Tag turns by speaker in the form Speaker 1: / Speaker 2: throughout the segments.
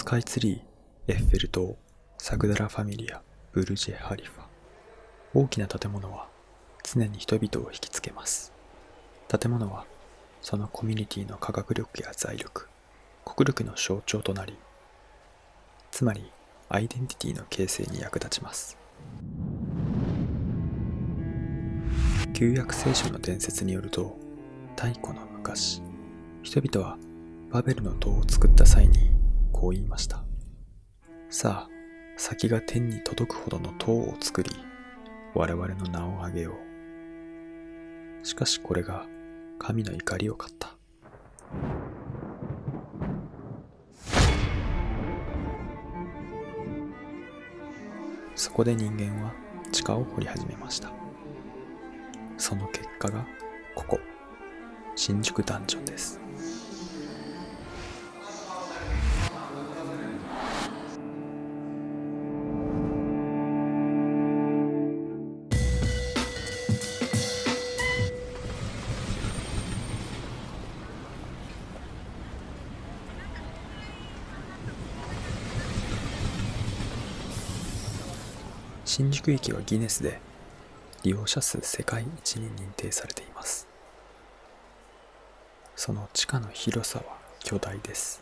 Speaker 1: スカイツリー、エッフェル塔、サグダラ・ファミリア、ブルジェ・ハリファ。大きな建物は常に人々を引きつけます。建物はそのコミュニティの科学力や財力、国力の象徴となり、つまりアイデンティティの形成に役立ちます。旧約聖書の伝説によると、太古の昔、人々はバベルの塔を作った際にこう言いました。さあ、先が天に届くほどの塔を作り、我々の名を挙げよう。しかしこれが神の怒りを買った。そこで人間は地下を掘り始めました。その結果がここ、新宿ダンジョンです。新宿駅はギネスで利用者数世界一に認定されています。その地下の広さは巨大です。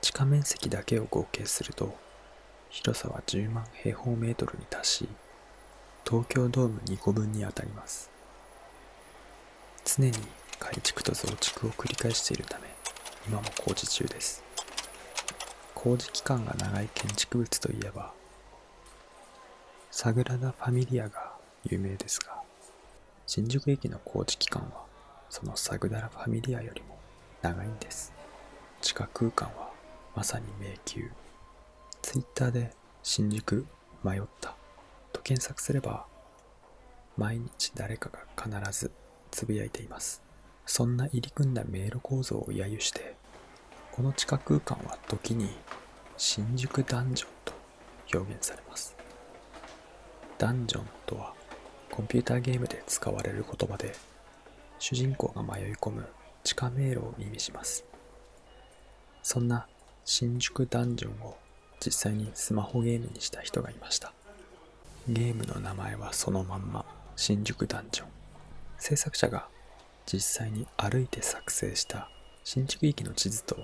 Speaker 1: 地下面積だけを合計すると広さは10万平方メートルに達し東京ドーム2個分にあたります。常に改築と増築を繰り返しているため今も工事中です。工事期間が長い建築物といえばサグラダ・ファミリアが有名ですが、新宿駅の工事期間はそのサグラダ・ファミリアよりも長いんです。地下空間はまさに迷宮。ツイッターで新宿迷ったと検索すれば毎日誰かが必ずつぶやいています。そんな入り組んだ迷路構造を揶揄して、この地下空間は時に新宿ダンジョンと表現されます。ダンジョンとはコンピューターゲームで使われる言葉で主人公が迷い込む地下迷路を意味します。そんな新宿ダンジョンを実際にスマホゲームにした人がいました。ゲームの名前はそのまんま新宿ダンジョン。制作者が実際に歩いて作成した新宿駅の地図と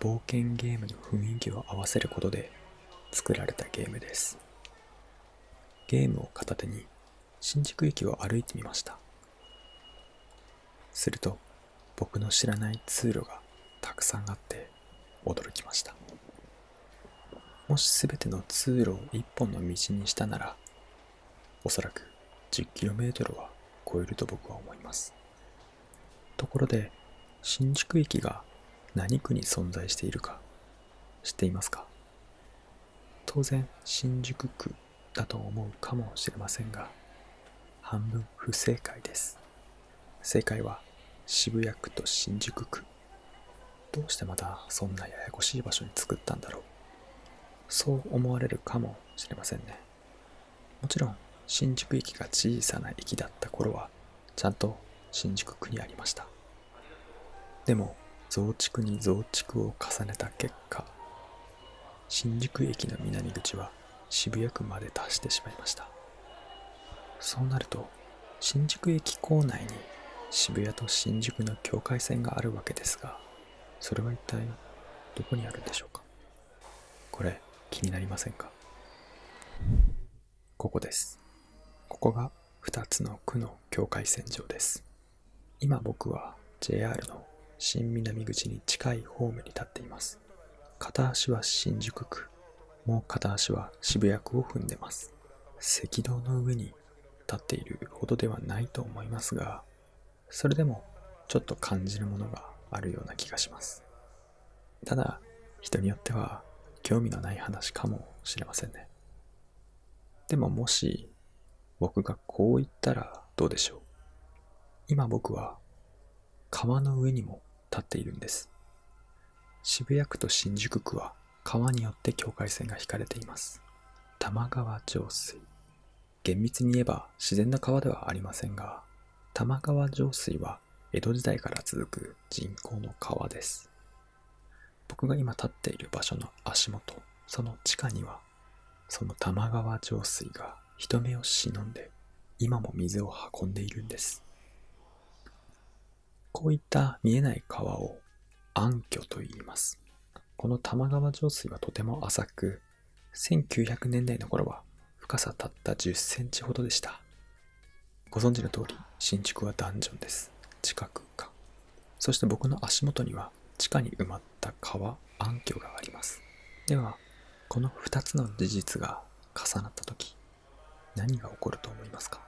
Speaker 1: 冒険ゲームの雰囲気を合わせることで作られたゲームです。ゲームを片手に新宿駅を歩いてみました。すると僕の知らない通路がたくさんあって驚きました。もし全ての通路を一本の道にしたならおそらく 10km は超えると僕は思います。ところで新宿駅が何区に存在しているか知っていますか？当然新宿区だと思うかもしれませんが、半分不正解です。正解は渋谷区と新宿区。どうしてまたそんなややこしい場所に作ったんだろう。そう思われるかもしれませんね。もちろん新宿駅が小さな駅だった頃はちゃんと新宿区にありました。でも増築に増築を重ねた結果、新宿駅の南口は渋谷区まで達してしまいました。そうなると新宿駅構内に渋谷と新宿の境界線があるわけですがそれは一体どこにあるんでしょうか？これ気になりませんか？ここです。ここが2つの区の境界線上です。今僕は JR の新南口に近いホームに立っています。片足は新宿区。もう片足は渋谷区を踏んでます。赤道の上に立っているほどではないと思いますが、それでもちょっと感じるものがあるような気がします。ただ、人によっては興味のない話かもしれませんね。でももし僕がこう言ったらどうでしょう。今僕は川の上にも立っているんです。渋谷区と新宿区は川によって境界線が引かれています。玉川上水。厳密に言えば自然な川ではありませんが、玉川上水は江戸時代から続く人工の川です。僕が今立っている場所の足元、その地下には、その玉川上水が人目を忍んで、今も水を運んでいるんです。こういった見えない川を暗渠と言います。この玉川上水はとても浅く、1900年代の頃は深さたった10センチほどでした。ご存知の通り、新築はダンジョンです。地下空間。そして僕の足元には地下に埋まった川、暗渠があります。では、この2つの事実が重なった時、何が起こると思いますか？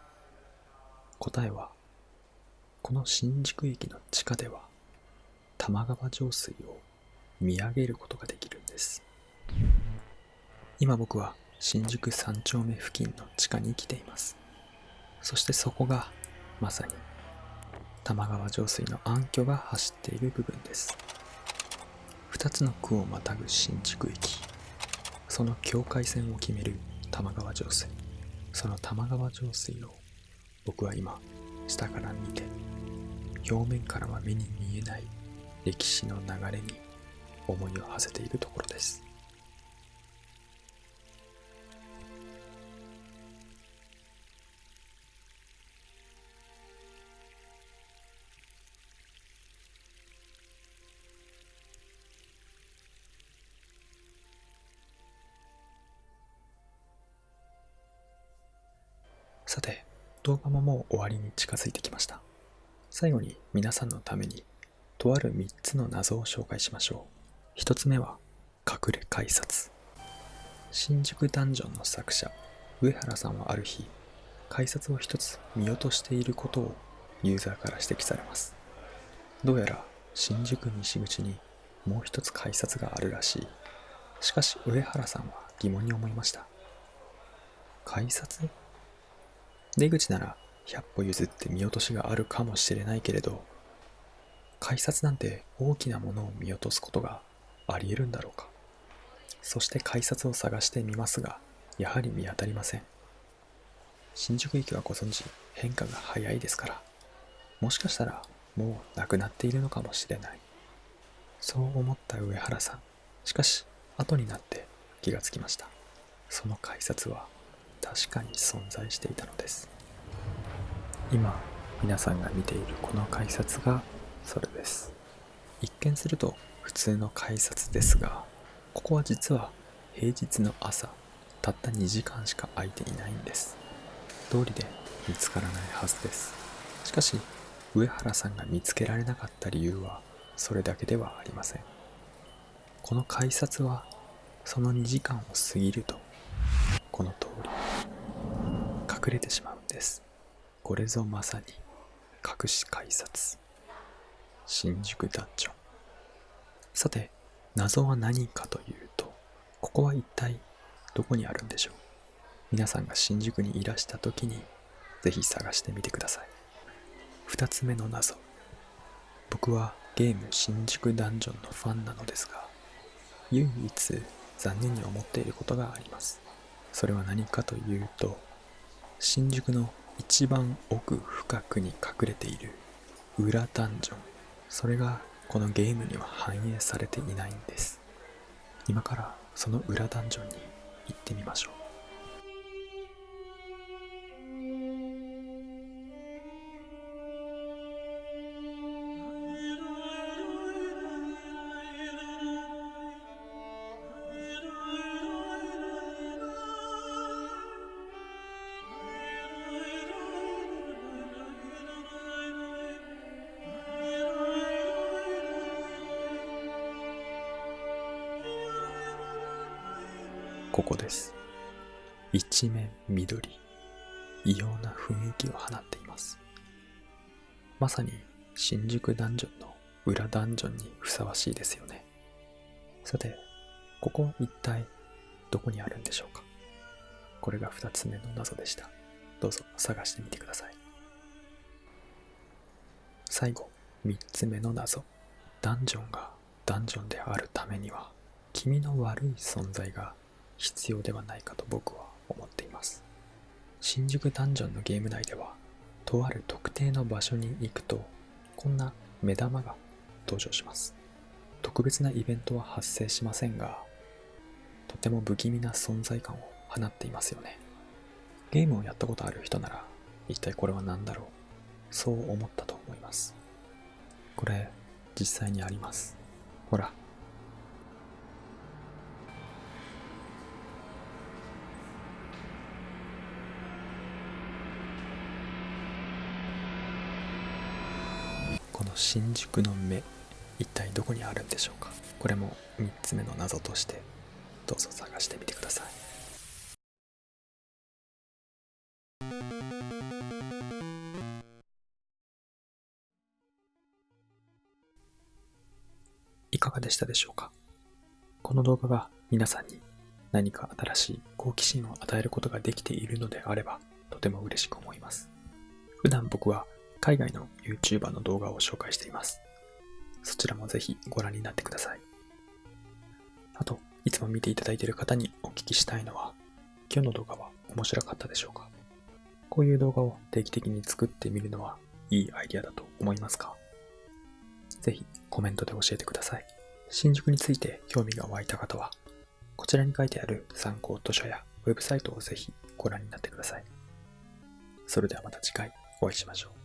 Speaker 1: 答えは、この新宿駅の地下では、玉川上水を見上げることができるんです。今僕は新宿三丁目付近の地下に来ています。そしてそこがまさに玉川上水の暗渠が走っている部分です。二つの区をまたぐ新宿駅。その境界線を決める玉川上水。その玉川上水を僕は今下から見て表面からは目に見えない歴史の流れに思いを馳せているところです。さて、動画ももう終わりに近づいてきました。最後に皆さんのために、とある3つの謎を紹介しましょう。1つ目は、隠れ改札。新宿ダンジョンの作者、上原さんはある日、改札を1つ見落としていることをユーザーから指摘されます。どうやら新宿西口にもう一つ改札があるらしい。しかし上原さんは疑問に思いました。改札？出口なら100歩譲って見落としがあるかもしれないけれど、改札なんて大きなものを見落とすことがあり得るんだろうか。そして改札を探してみますが、やはり見当たりません。新宿駅はご存知、変化が早いですから、もしかしたらもうなくなっているのかもしれない。そう思った上原さん。しかし、後になって気がつきました。その改札は確かに存在していたのです今皆さんが見ているこの改札がそれです一見すると普通の改札ですがここは実は平日の朝たった2時間しか空いていないんです。通りで見つからないはずです。しかし上原さんが見つけられなかった理由はそれだけではありません。この改札はその2時間を過ぎるとこの通り隠れてしまうんです。これぞまさに隠し改札。新宿ダンジョン。さて謎は何かというとここは一体どこにあるんでしょう？皆さんが新宿にいらした時にぜひ探してみてください。2つ目の謎。僕はゲーム新宿ダンジョンのファンなのですが唯一残念に思っていることがあります。それは何かというと新宿の一番奥深くに隠れている裏ダンジョン。それがこのゲームには反映されていないんです。今からその裏ダンジョンに行ってみましょう。ここです。一面緑。異様な雰囲気を放っています。まさに新宿ダンジョンの裏ダンジョンにふさわしいですよね。さて、ここ一体どこにあるんでしょうか？これが二つ目の謎でした。どうぞ探してみてください。最後、三つ目の謎。ダンジョンがダンジョンであるためには、気味の悪い存在が必要ではないかと僕は思っています新宿ダンジョンのゲーム内ではとある特定の場所に行くとこんな目玉が登場します特別なイベントは発生しませんが、とても不気味な存在感を放っていますよね。ゲームをやったことある人なら、一体これは何だろうそう思ったと思います。これ、実際にあります。ほら。この新宿の目、一体どこにあるんでしょうか？これも3つ目の謎として、どうぞ探してみてください。いかがでしたでしょうか？この動画が皆さんに何か新しい好奇心を与えることができているのであればとても嬉しく思います。普段僕は海外の YouTuber の動画を紹介しています。そちらもぜひご覧になってください。あと、いつも見ていただいている方にお聞きしたいのは、今日の動画は面白かったでしょうか？こういう動画を定期的に作ってみるのはいいアイディアだと思いますか？ぜひコメントで教えてください。新宿について興味が湧いた方は、こちらに書いてある参考図書やウェブサイトをぜひご覧になってください。それではまた次回お会いしましょう。